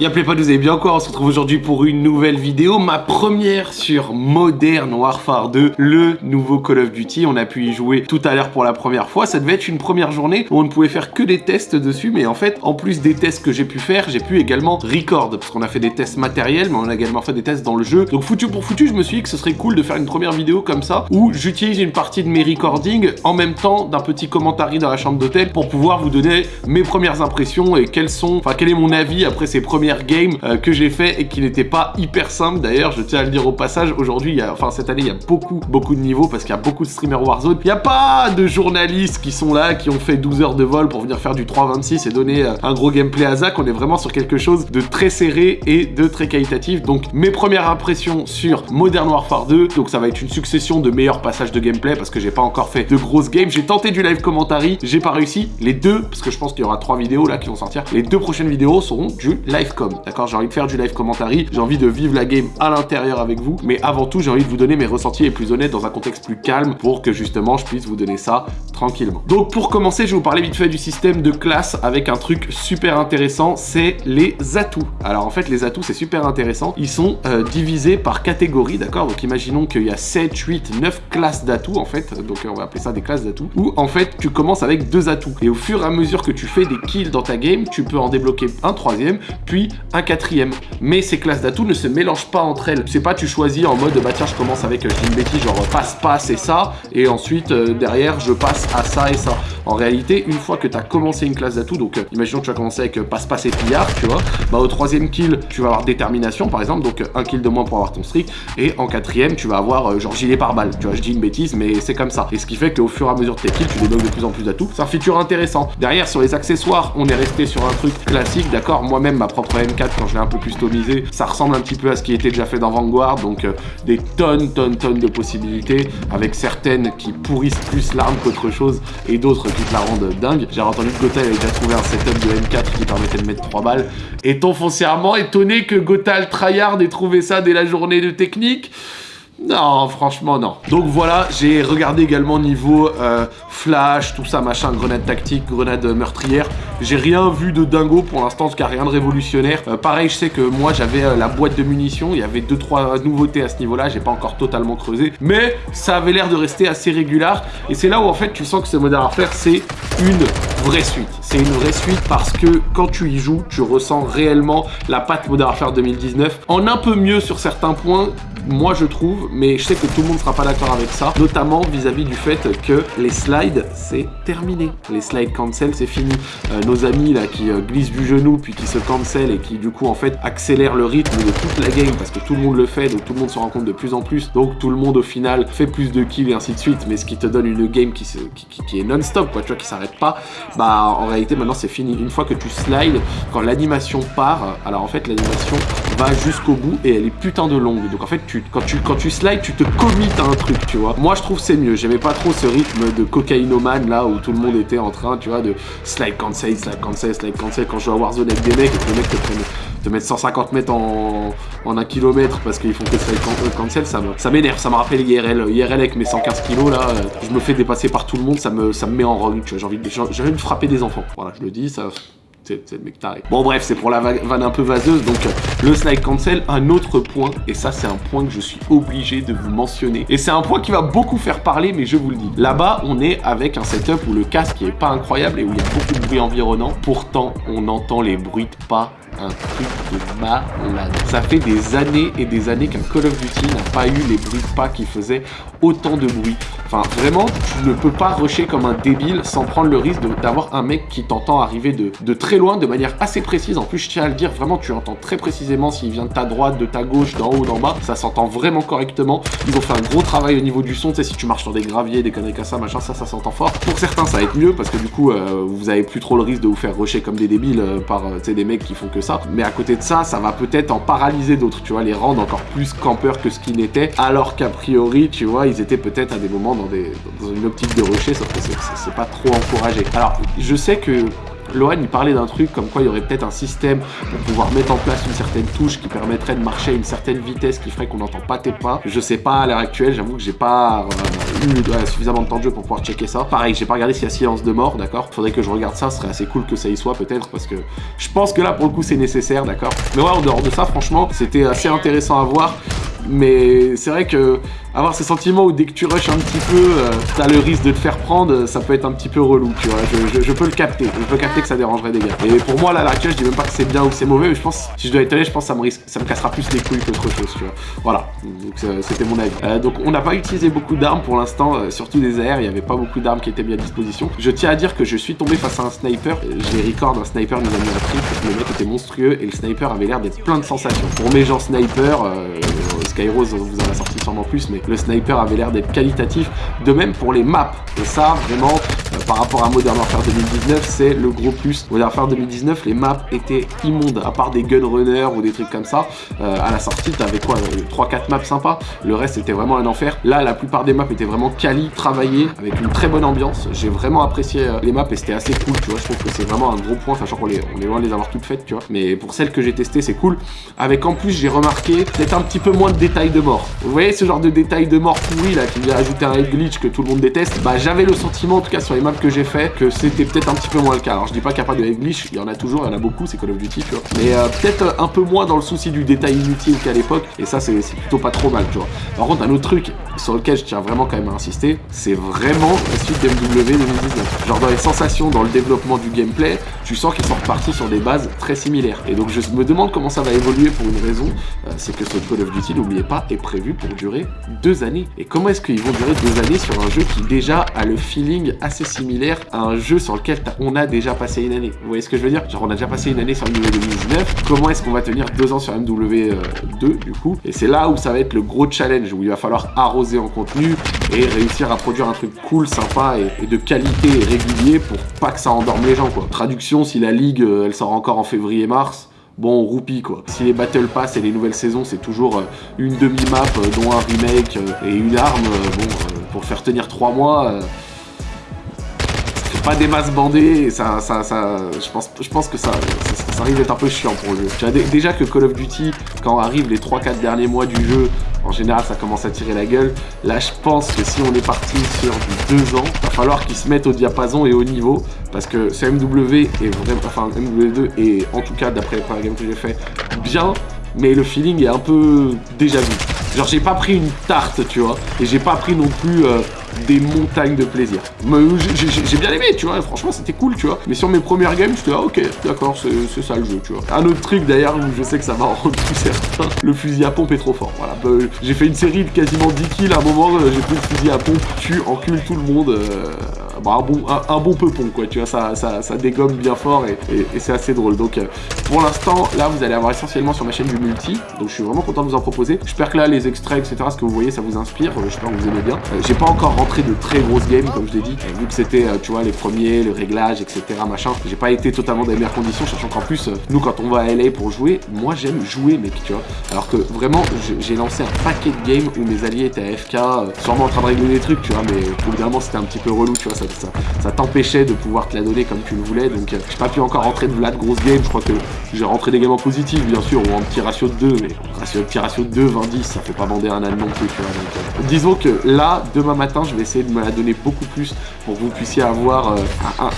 Y'a pas, vous allez bien encore, on se retrouve aujourd'hui pour une nouvelle vidéo, ma première sur Modern Warfare 2, le nouveau Call of Duty, on a pu y jouer tout à l'heure pour la première fois, ça devait être une première journée où on ne pouvait faire que des tests dessus, mais en fait, en plus des tests que j'ai pu faire, j'ai pu également record, parce qu'on a fait des tests matériels, mais on a également fait des tests dans le jeu, donc foutu pour foutu, je me suis dit que ce serait cool de faire une première vidéo comme ça, où j'utilise une partie de mes recordings en même temps d'un petit commentaire dans la chambre d'hôtel pour pouvoir vous donner mes premières impressions et quels sont, enfin quel est mon avis après ces game euh, que j'ai fait et qui n'était pas hyper simple. D'ailleurs, je tiens à le dire au passage, aujourd'hui, enfin cette année, il y a beaucoup, beaucoup de niveaux parce qu'il y a beaucoup de streamers Warzone. Il n'y a pas de journalistes qui sont là, qui ont fait 12 heures de vol pour venir faire du 3.26 et donner euh, un gros gameplay à Zach. On est vraiment sur quelque chose de très serré et de très qualitatif. Donc, mes premières impressions sur Modern Warfare 2. Donc, ça va être une succession de meilleurs passages de gameplay parce que j'ai pas encore fait de grosses games. J'ai tenté du live commentary, j'ai pas réussi. Les deux, parce que je pense qu'il y aura trois vidéos là qui vont sortir. Les deux prochaines vidéos seront du live d'accord? J'ai envie de faire du live commentary, j'ai envie de vivre la game à l'intérieur avec vous, mais avant tout, j'ai envie de vous donner mes ressentis les plus honnêtes dans un contexte plus calme pour que justement, je puisse vous donner ça tranquillement. Donc pour commencer, je vais vous parler vite fait du système de classe avec un truc super intéressant, c'est les atouts. Alors en fait, les atouts, c'est super intéressant. Ils sont euh, divisés par catégorie, d'accord? Donc imaginons qu'il y a 7, 8, 9 classes d'atouts en fait, donc on va appeler ça des classes d'atouts, où en fait, tu commences avec deux atouts. Et au fur et à mesure que tu fais des kills dans ta game, tu peux en débloquer un troisième, puis un quatrième. Mais ces classes d'atouts ne se mélangent pas entre elles. C'est pas tu choisis en mode bah tiens je commence avec euh, une bêtise genre passe passe et ça et ensuite euh, derrière je passe à ça et ça. En réalité une fois que tu as commencé une classe d'atouts donc euh, imaginons que tu as commencé avec passe passe et pillard tu vois bah au troisième kill tu vas avoir détermination par exemple donc un kill de moins pour avoir ton streak et en quatrième tu vas avoir genre gilet par balle tu vois je dis une bêtise mais c'est comme ça. Et ce qui fait qu'au fur et à mesure de tes kills tu débloques de plus en plus d'atouts. C'est un feature intéressant. Derrière sur les accessoires on est resté sur un truc classique d'accord moi-même ma propre M4 quand je l'ai un peu customisé, ça ressemble un petit peu à ce qui était déjà fait dans Vanguard, donc euh, des tonnes, tonnes, tonnes de possibilités, avec certaines qui pourrissent plus l'arme qu'autre chose, et d'autres qui te la rendent dingue. J'ai entendu que Gothal avait déjà trouvé un setup de M4 qui permettait de mettre 3 balles. Est-on foncièrement étonné que Gothal tryhard ait trouvé ça dès la journée de technique non, franchement, non. Donc voilà, j'ai regardé également niveau euh, flash, tout ça, machin, grenade tactique, grenade meurtrière. J'ai rien vu de dingo pour l'instant, en tout cas rien de révolutionnaire. Euh, pareil, je sais que moi j'avais euh, la boîte de munitions, il y avait 2-3 nouveautés à ce niveau-là, j'ai pas encore totalement creusé. Mais ça avait l'air de rester assez régulier. Et c'est là où en fait tu sens que ce Modern Warfare c'est une suite. C'est une vraie suite parce que quand tu y joues, tu ressens réellement la patte Modern Warfare 2019 en un peu mieux sur certains points moi je trouve, mais je sais que tout le monde sera pas d'accord avec ça, notamment vis-à-vis du fait que les slides, c'est terminé. Les slides cancel, c'est fini. Euh, nos amis là qui euh, glissent du genou, puis qui se cancel et qui du coup en fait accélèrent le rythme de toute la game, parce que tout le monde le fait, donc tout le monde se rend compte de plus en plus, donc tout le monde au final fait plus de kills et ainsi de suite, mais ce qui te donne une game qui, qui, est non-stop, quoi, tu vois, qui s'arrête pas, bah en réalité maintenant c'est fini. Une fois que tu slides, quand l'animation part, alors en fait l'animation va jusqu'au bout et elle est putain de longue, donc en fait tu quand tu, quand tu slides, tu te commites à un truc, tu vois. Moi, je trouve c'est mieux. J'aimais pas trop ce rythme de cocaïnomane, là, où tout le monde était en train, tu vois, de slide cancel, slide cancel, slide cancel. Quand je joue à Warzone avec des mecs et que les mecs te te mettre 150 mètres en, en 1 km parce qu'ils font que slide cancel, ça m'énerve, ça me rappelle IRL. IRL avec mes 115 kilos là, euh, je me fais dépasser par tout le monde, ça me, ça me met en rogne, tu vois, j'ai envie, de, frapper des enfants. Voilà, je le dis, ça, c'est le mec taré. Bon bref, c'est pour la vanne un peu vaseuse, donc euh, le slide cancel, un autre point, et ça c'est un point que je suis obligé de vous mentionner. Et c'est un point qui va beaucoup faire parler, mais je vous le dis. Là-bas, on est avec un setup où le casque est pas incroyable et où il y a beaucoup de bruit environnant. Pourtant, on entend les bruits de pas un truc de malade. Ça fait des années et des années qu'un Call of Duty n'a pas eu les bruits de pas qui faisaient autant de bruit. Enfin, vraiment, tu ne peux pas rusher comme un débile sans prendre le risque d'avoir un mec qui t'entend arriver de, très loin, de manière assez précise. En plus, je tiens à le dire, vraiment, tu entends très précisément s'il vient de ta droite, de ta gauche, d'en haut, d'en bas. Ça s'entend vraiment correctement. Ils ont fait un gros travail au niveau du son. Tu sais, si tu marches sur des graviers, des conneries comme ça, machin, ça, ça s'entend fort. Pour certains, ça va être mieux parce que du coup, euh, vous avez plus trop le risque de vous faire rusher comme des débiles euh, par, euh, des mecs qui font que Mais à côté de ça, ça va peut-être en paralyser d'autres, tu vois, les rendre encore plus campeurs que ce qu'ils n'étaient. Alors qu'a priori, tu vois, ils étaient peut-être à des moments dans, des, dans une optique de rusher, sauf que c'est pas trop encouragé. Alors, je sais que Lohan, il parlait d'un truc comme quoi il y aurait peut-être un système pour pouvoir mettre en place une certaine touche qui permettrait de marcher à une certaine vitesse qui ferait qu'on n'entend pas tes pas. Je sais pas à l'heure actuelle, j'avoue que j'ai pas euh, suffisamment de temps de jeu pour pouvoir checker ça. Pareil, j'ai pas regardé s'il y a silence de mort, d'accord Faudrait que je regarde ça, ce serait assez cool que ça y soit peut-être, parce que je pense que là, pour le coup, c'est nécessaire, d'accord Mais ouais, en dehors de ça, franchement, c'était assez intéressant à voir. Mais c'est vrai que avoir ce sentiment où dès que tu rushes un petit peu, euh, t'as le risque de te faire prendre, ça peut être un petit peu relou, tu vois. Je, peux le capter, je peux capter que ça dérangerait des gars. Et pour moi, là, à je dis même pas que c'est bien ou c'est mauvais, mais je pense, si je dois être honnête, je pense que ça me, risque, ça me cassera plus les couilles qu'autre chose, tu vois. Voilà, donc c'était mon avis. Euh, donc on n'a pas utilisé beaucoup d'armes pour l'instant, euh, surtout des AR, il n'y avait pas beaucoup d'armes qui étaient mis à disposition. Je tiens à dire que je suis tombé face à un sniper, j'ai record un sniper nous a mis un trip, le mec était monstrueux et le sniper avait l'air d'être plein de sensations. Pour mes gens sniper, Skyrose vous en a sorti sûrement plus, mais le sniper avait l'air d'être qualitatif. De même pour les maps. Et ça, vraiment, euh, par rapport à Modern Warfare 2019, c'est le gros plus. Modern Warfare 2019, les maps étaient immondes, à part des gunrunners ou des trucs comme ça. Euh, à la sortie, t'avais quoi 3-4 euh, maps sympas. Le reste, c'était vraiment un enfer. Là, la plupart des maps étaient vraiment quali, travaillées, avec une très bonne ambiance. J'ai vraiment apprécié les maps et c'était assez cool, tu vois. Je trouve que c'est vraiment un gros point, sachant qu'on est, on est loin de les avoir toutes faites, tu vois. Mais pour celles que j'ai testées, c'est cool. Avec en plus, j'ai remarqué peut-être un petit peu moins de détails de mort. Vous voyez ce genre de détails de mort pourri là qui vient ajouter un glitch que tout le monde déteste Bah j'avais le sentiment en tout cas sur les maps que j'ai fait que c'était peut-être un petit peu moins le cas. Alors je dis pas qu'il n'y a pas de glitch, il y en a toujours, il y en a beaucoup, c'est Call of Duty tu vois. Mais euh, peut-être un peu moins dans le souci du détail inutile qu'à l'époque et ça c'est plutôt pas trop mal tu vois. Par contre un autre truc sur lequel je tiens vraiment quand même à insister, c'est vraiment la suite d'MW 2019. Genre dans les sensations, dans le développement du gameplay, tu sens qu'ils sont repartis sur des bases très similaires. Et donc je me demande comment ça va évoluer pour une raison, euh, c'est que ce Call of Duty, n'oubliez pas, est prévu pour durer deux années. Et comment est-ce qu'ils vont durer deux années sur un jeu qui déjà a le feeling assez similaire à un jeu sur lequel on a déjà passé une année? Vous voyez ce que je veux dire? Genre on a déjà passé une année sur MW 2019, comment est-ce qu'on va tenir deux ans sur MW2 euh, du coup? Et c'est là où ça va être le gros challenge, où il va falloir arroser en contenu et réussir à produire un truc cool, sympa et, de qualité et régulier pour pas que ça endorme les gens quoi. Traduction, si la ligue euh, elle sort encore en février-mars, bon, roupie quoi. Si les Battle Pass et les nouvelles saisons, c'est toujours euh, une demi-map, euh, dont un remake euh, et une arme, bon, pour faire tenir trois mois, c'est pas des masses bandées, et ça, ça, ça, je pense, je pense que ça, ça, arrive d'être un peu chiant pour le jeu. Déjà que Call of Duty, quand arrivent les 3-4 derniers mois du jeu, en général ça commence à tirer la gueule. Là je pense que si on est parti sur du 2 ans, va falloir qu'ils se mettent au diapason et au niveau. Parce que ce MW est vraiment, enfin MW2 est en tout cas d'après les premières games que j'ai fait bien, mais le feeling est un peu déjà vu. Genre j'ai pas pris une tarte tu vois, et j'ai pas pris non plus euh, des montagnes de plaisir. J'ai bien aimé, tu vois, franchement c'était cool, tu vois. Mais sur mes premières games, j'étais ah ok, d'accord, c'est ça le jeu, tu vois. Un autre truc d'ailleurs où je sais que ça va rendre tout certain, le fusil à pompe est trop fort. Voilà, bah, j'ai fait une série de quasiment 10 kills à un moment, euh, j'ai pris le fusil à pompe, tu encules tout le monde. Euh, bah, un, bon, un, bon peupon quoi, tu vois, ça, ça, ça dégomme bien fort et, c'est assez drôle. Donc euh, pour l'instant, là vous allez avoir essentiellement sur ma chaîne du multi, donc je suis vraiment content de vous en proposer. J'espère que là les extraits, etc., ce que vous voyez, ça vous inspire, j'espère que vous aimez bien. j'ai pas encore rentré de très grosses games, comme je l'ai dit, vu que c'était, tu vois, les premiers, le réglage, etc., machin, j'ai pas été totalement dans les meilleures conditions, sachant qu'en plus, nous quand on va à LA pour jouer, moi j'aime jouer mec, tu vois, alors que vraiment, j'ai lancé un paquet de games où mes alliés étaient AFK, sûrement en train de régler des trucs, tu vois, mais évidemment c'était un petit peu relou, tu vois, ça, ça, t'empêchait de pouvoir te la donner comme tu le voulais, donc j'ai pas pu encore rentrer de là de grosses games, je crois que j'ai rentré des games en positif, bien sûr, ou en petit ratio de 2, mais ratio, petit ratio de 2, 20-10, ça fait pas bander un âne non plus, tu vois, donc, euh, disons que là, demain matin, je vais essayer de me la donner beaucoup plus pour que vous puissiez avoir euh,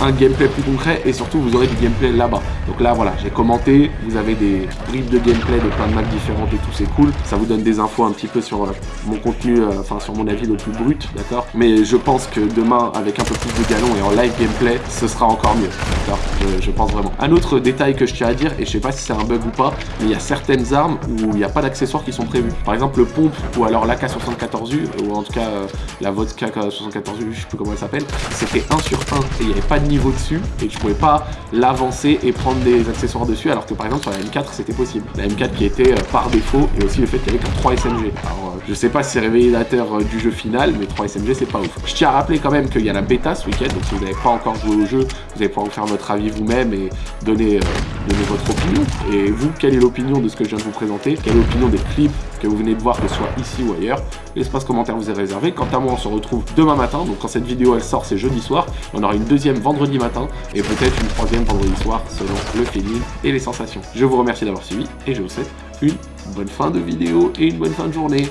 un, gameplay plus concret, et surtout, vous aurez du gameplay là-bas. Donc là, voilà, j'ai commenté, vous avez des bribes de gameplay de plein de maps différentes et tout, c'est cool, ça vous donne des infos un petit peu sur euh, mon contenu, enfin sur mon avis le plus brut, d'accord. Mais je pense que demain, avec un peu de galon et en live gameplay, ce sera encore mieux. D'accord? Je, pense vraiment. Un autre détail que je tiens à dire, et je sais pas si c'est un bug ou pas, mais il y a certaines armes où il n'y a pas d'accessoires qui sont prévus. Par exemple, le pompe ou alors l'AK-74U, ou en tout cas euh, la vodka 74U, je sais plus comment elle s'appelle, c'était 1 sur 1 et il n'y avait pas de niveau dessus et je pouvais pas l'avancer et prendre des accessoires dessus alors que par exemple sur la M4 c'était possible. La M4 qui était euh, par défaut et aussi le fait qu'il y avait que 3 SMG. Alors euh, je sais pas si c'est révélateur du jeu final, mais 3 SMG c'est pas ouf. Je tiens à rappeler quand même qu'il y a la bêta ce week-end, donc si vous n'avez pas encore joué au jeu, vous allez pouvoir faire votre avis vous-même et donner, euh, donner votre opinion. Et vous, quelle est l'opinion de ce que je viens de vous présenter? Quelle est l'opinion des clips que vous venez de voir, que ce soit ici ou ailleurs? L'espace commentaire vous est réservé. Quant à moi, on se retrouve demain matin. Donc quand cette vidéo elle sort, c'est jeudi soir. On aura une deuxième vendredi matin et peut-être une troisième vendredi soir selon le feeling et les sensations. Je vous remercie d'avoir suivi et je vous souhaite une bonne fin de vidéo et une bonne fin de journée.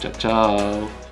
Ciao ciao